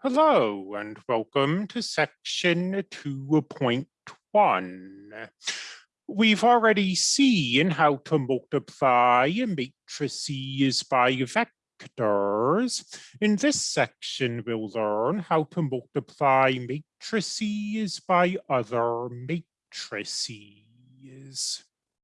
Hello and welcome to section 2.1. We've already seen how to multiply matrices by vectors. In this section, we'll learn how to multiply matrices by other matrices.